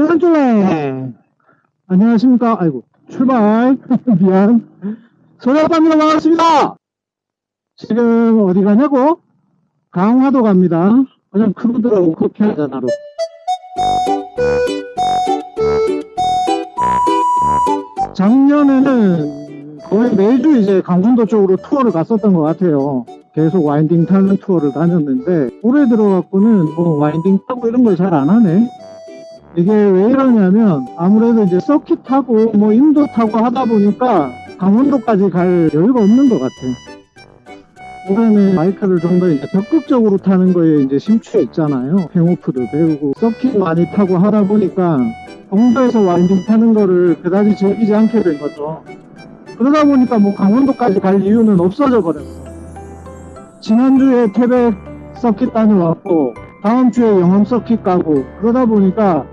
쫄랑쫄랑 안녕하십니까? 아이고 출발. 미안. 소리아빠입니다 반갑습니다. 지금 어디 가냐고? 강화도 갑니다. 그냥 크루들하고 커피 한잔 하러 작년에는 거의 매주 이제 강원도 쪽으로 투어를 갔었던 것 같아요. 계속 winding 타는 투어를 다녔는데 올해 들어갖고는 뭐 winding 타고 이런 걸 잘 안 하네 이게 왜 이러냐면 아무래도 이제 서킷 타고 뭐 인도 타고 하다 보니까 강원도까지 갈 여유가 없는 것 같아 올해는 바이크를 좀 더 이제 적극적으로 타는 거에 이제 심취해 있잖아요. 팽오프도 배우고 서킷 많이 타고 하다 보니까 강원도에서 와인딩 타는 거를 그다지 즐기지 않게 된 거죠. 그러다 보니까 뭐 강원도까지 갈 이유는 없어져 버렸어 지난주에 태백 서킷 다녀왔고 다음 주에 영암 서킷 가고 그러다 보니까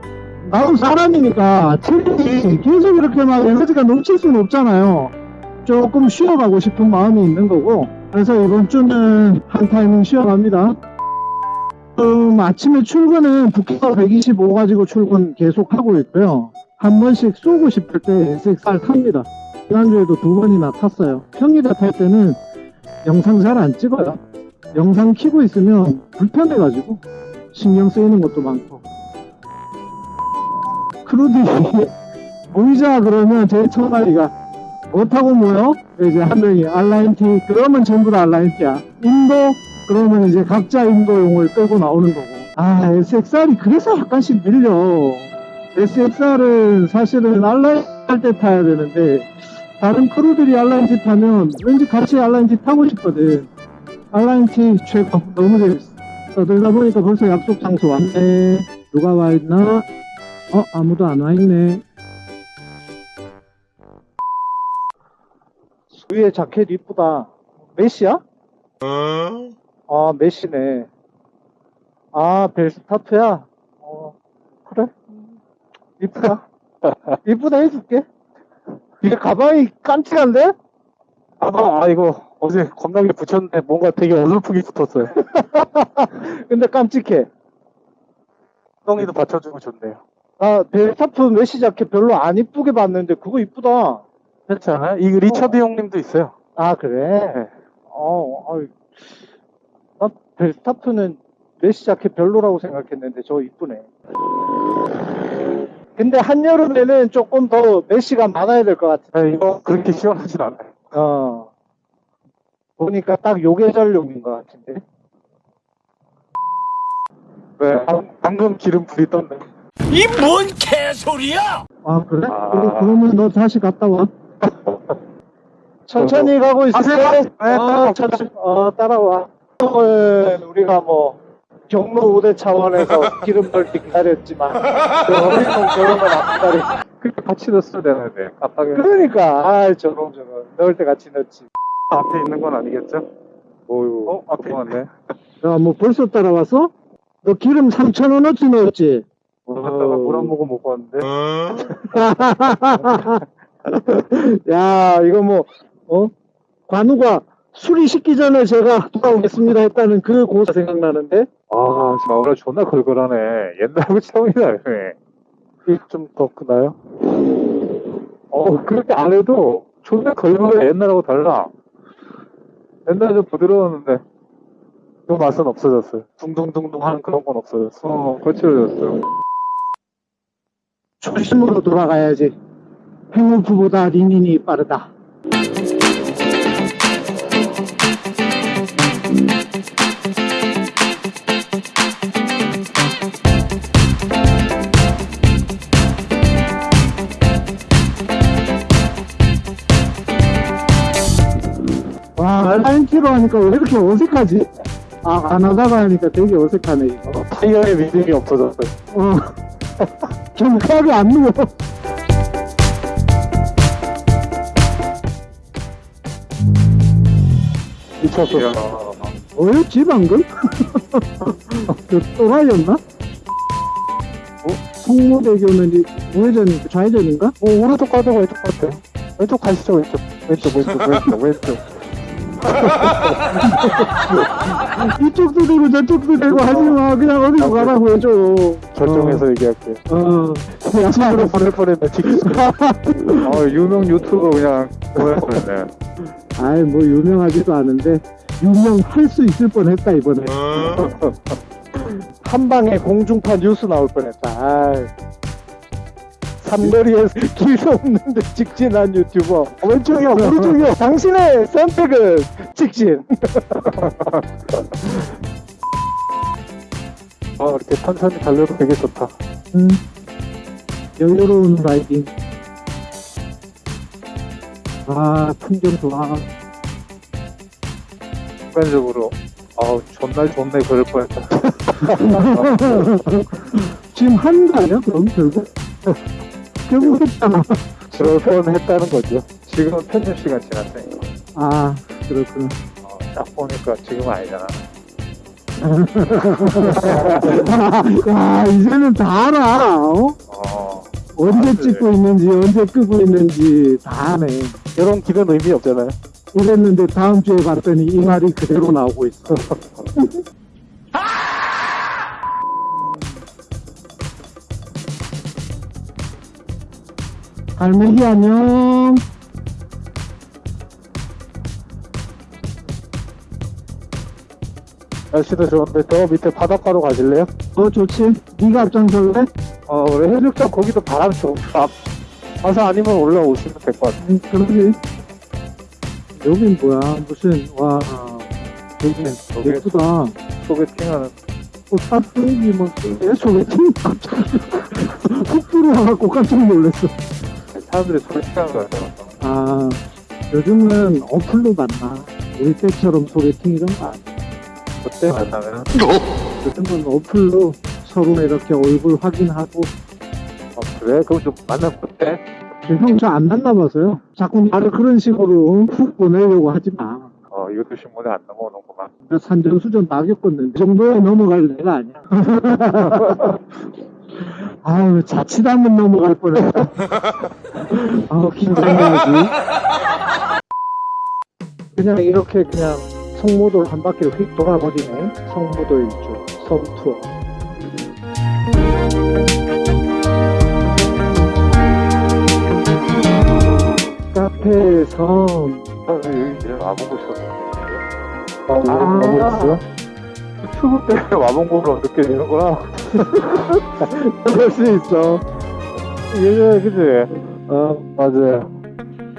나도 사람이니까 체력이 계속 이렇게 막 에너지가 넘칠 수는 없잖아요. 조금 쉬어가고 싶은 마음이 있는 거고. 그래서 이번 주는 한 타이밍 쉬어갑니다. 음, 아침에 출근은 부키가 125 가지고 출근 계속 하고 있고요. 한 번씩 쏘고 싶을 때 SXR 탑니다. 지난주에도 두 번이나 탔어요. 평일에 탈 때는 영상 잘 안 찍어요. 영상 키고 있으면 불편해가지고 신경 쓰이는 것도 많고 크루들이 모이자 그러면 제일 처음 하기가 못하고 모여? 이제 한 명이 알라인티 그러면 전부 다 알라인티야. 인도 그러면 이제 각자 인도용을 끌고 나오는 거고. 아 SXR이 그래서 약간씩 밀려. SXR은 사실은 알라인티 할때 타야 되는데 다른 크루들이 알라인티 타면 왠지 같이 알라인티 타고 싶거든. 알라인티 최고. 너무 재밌어. 떠들다 보니까 벌써 약속 장소 왔네. 누가 와 있나 어 아무도 안 와있네 위에 자켓 이쁘다 메시야? 아 메시네 아 벨스타트야? 어 그래 이쁘다 이쁘다 해줄게 이게 가방이 깜찍한데? 아, 아 이거 어제 겁나게 붙였는데 뭔가 되게 어설프게 붙었어요. 근데 깜찍해 엉덩이도 받쳐주고 좋네요. 아 벨스타트 메시 자켓 별로 안 이쁘게 봤는데 그거 이쁘다 그렇지 않아요? 이 리처드 형님도 있어요. 아 그래? 네. 어, 어이. 난 벨스타프는 메시 자켓 별로라고 생각했는데 저 이쁘네. 근데 한여름에는 조금 더 메시가 많아야 될 것 같아. 네, 이거 그렇게 시원하진 않아요. 어. 보니까 딱요 계절용인 것 같은데. 네, 방- 방금 기름 불이 떴네. 이 뭔 개소리야! 아 그래? 아. 그러면 너 다시 갔다 와. 천천히 가고 있을게. 가세요. 네, 어, 따라와. 천천히. 어, 따라와. 오늘 우리가 뭐 경로 우대 차원에서 기름 넣기 기다렸지만 그 어린놈 저런 건안 기다려. 그렇게 같이 넣었어야 되는데 깜빡이 그러니까 아 저런 저런 넣을 때 같이 넣지. 앞에 있는 건 아니겠죠? 어유. 어, 앞에 있네. 야뭐 벌써 따라왔어? 너 기름 3,000원어치 넣었지? 갔다가 물 한 모금 먹고 왔는데 야 이거 뭐 어? 관우가 수리 식기 전에 제가 돌아오겠습니다 했다는 그 고사 생각나는데 아 지금 오늘 존나 걸걸하네. 옛날하고 처음이다. 이좀 더 크나요? 어 그렇게 안 해도 존나 걸걸해 옛날하고 달라. 옛날에 좀 부드러웠는데 그 맛은 없어졌어요. 둥둥둥둥 하는 그런 건 없어졌어. 어 거칠어졌어요. 초심으로 돌아가야지 행오프보다 리닌이 빠르다 와 알라인티로 하니까 왜 이렇게 어색하지? 아 안 하다가 하니까 되게 어색하네 이거 타이어의 믿음이 없어졌어요. 어. 경쾌하게 안 누워. 미쳤어. 뭐였지 방금? 그 또라이였나? 어? 성모대교는 이 우회전인가 좌회전인가? 오, 오른쪽 가도 왼쪽 같아. 왼쪽 가시죠, 왼쪽. 왼쪽, 왼쪽, 왼쪽, 왼쪽. 이쪽도 되고 저쪽도 되고 하지마 그냥 어디로 가라고 해줘 결정해서 얘기할게요. 어 야식으로 보낼 뻔했네. 어, 유명 유튜버 그냥 보낼 뻔했네. 아이 뭐 유명하지도 않은데 유명할 수 있을 뻔했다 이번에 한 방에 공중파 뉴스 나올 뻔했다. 아이. 삼거리에서 길도 없는데 직진한 유튜버. 왼쪽이요, 오른쪽이요. 당신의 선택은 직진. 어, 이렇게 천천히 달려도 되게 좋다. 음, 여유로운 라이딩 아 풍경 좋아 순간적으로, 아우, 존나 좋네, 그럴 뻔했다. 지금 하는 거 아니야 그럼 결국 결국 했잖아 그럴 뻔했다는 거죠. 지금은 편집 시간 지났으니까. 아 그렇구나 어, 딱 보니까 지금은 아니잖아. 아 이제는 다 알아 어? 어, 언제 아, 찍고 있는지 언제 끄고 있는지 다 아네 이런 길은 의미 없잖아요. 이랬는데 다음 주에 봤더니 이 말이 그대로 나오고 있어 갈매기 안녕 날씨도 좋은데 저 밑에 바닷가로 가실래요? 어 좋지 네가 앞장설래? 어, 우리 해수욕장 거기도 바람 좀, 아, 가서 아니면 올라오시면 될 것 같아. 응, 그러지 여긴 뭐야 무슨 와 여기, 예쁘다 소개팅하는, 어, 탑승기 뭐, 내 소개팅 갑자기 훅 들어와갖고 깜짝 놀랐어. 사람들이 소개팅하는 거 같아. 아, 요즘은 어플로 만나. 우리 때처럼 소개팅 이런 거 아니야. 그때 만나면, 요즘은 어플로 서로 이렇게 얼굴 확인하고. 어, 그래? 그럼 좀 만나면 어때? 형저 안 만나봐서요. 자꾸 나를 그런 식으로 훅 보내려고 하지 마. 어, 이것도 신문에 안 넘어오는구만. 나 산전수전 다 겪었는데 이 정도에 넘어갈 내가 아니야. 아유 자칫하면 넘어갈 뻔했다. 아우 긴장해야지. 그냥 이렇게 그냥 성모돌 한 바퀴를 휙 돌아버리네. 성모도 일주 섬 투어. 카페 섬. 아, 여기 이제 와보고 있었는데. 아. 와보고 있어? 추울 때 와본 거로 느껴지는구나. 그럴 수 있어. 예전에, 그지? 어 맞아요.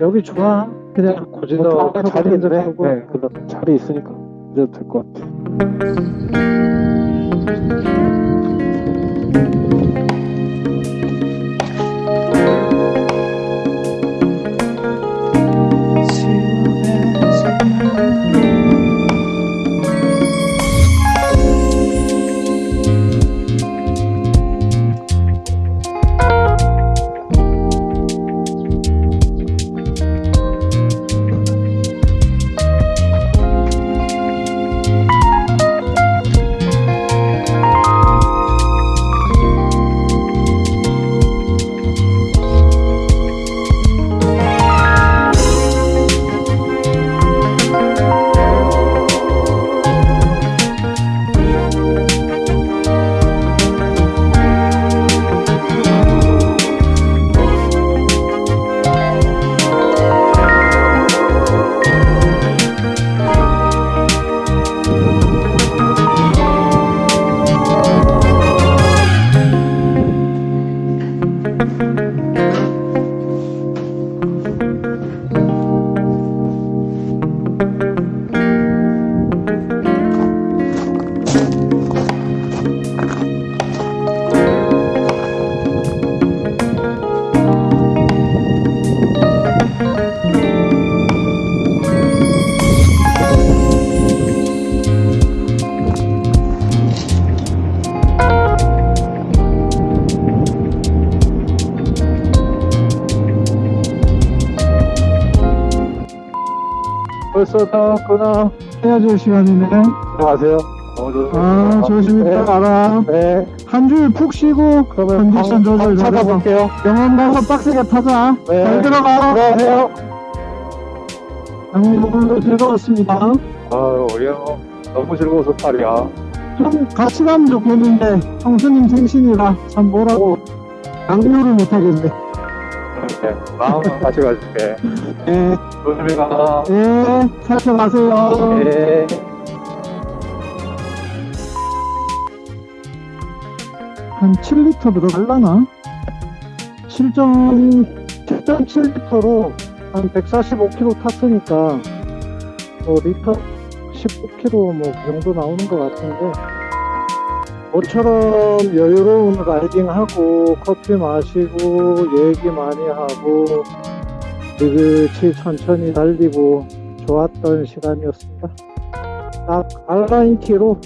여기 좋아. 그냥 고지도 자리 자리 있는 네. 네, 자리 있으니까 이제도 될것 같아. 벌써 다 왔구나. 헤어질 시간이네. 들어가세요. 좋습니다. 아, 조심히 네. 따라가라. 네. 한 주일 푹 쉬고, 컨디션 방- 조절. 찾아볼게요. 병원 가서 빡세게 타자. 네. 잘 들어가. 들어가세요. 오늘도 즐거웠습니다. 아유, 형, 너무 즐거워서 말이야. 좀 같이 가면 좋겠는데 형수님 생신이라 참 뭐라고 강요를 못하겠네. 네, 마음은 같이 가줄게. 예, 조심히 가. 예, 살펴가세요. 네. 한 7리터 들어갈라나? 7점, 7.7리터로 한 145km 탔으니까, 뭐, 리터 19km 뭐, 그 정도 나오는 것 같은데, 모처럼 여유로운 라이딩하고, 커피 마시고, 얘기 많이 하고, 느긋이 천천히 달리고, 좋았던 시간이었습니다. 딱 알라인티로,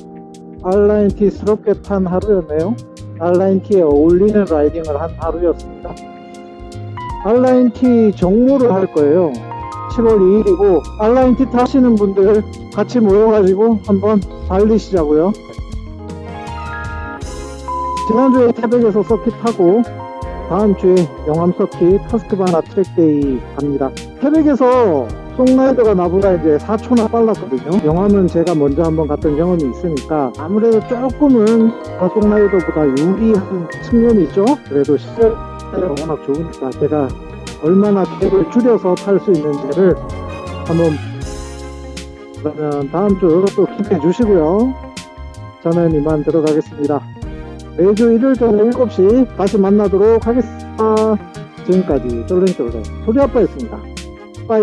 알라인티스럽게 탄 하루였네요. 알라인티에 어울리는 라이딩을 한 하루였습니다. 알라인티 정모를 할 거예요. 7월 2일이고 알라인티 타시는 분들 같이 모여가지고 한번 달리시자고요. 지난주에 태백에서 서킷 타고 다음 주에 영암 서킷 허스크바나 track day 갑니다. 태백에서 송라이더가 나보다 이제 4초나 빨랐거든요. 영암은 제가 먼저 한번 갔던 경험이 있으니까 아무래도 조금은 송라이더보다 유리한 측면이 있죠. 그래도 시설이 워낙 좋으니까 제가 얼마나 갭을 줄여서 탈 수 있는지를 한번 그러면 다음 주 또 기대해 주시고요. 저는 이만 들어가겠습니다. 매주 일요일 저녁 7시 다시 만나도록 하겠습니다. 지금까지 쫄랭쫄랭 소리아빠였습니다. 빠이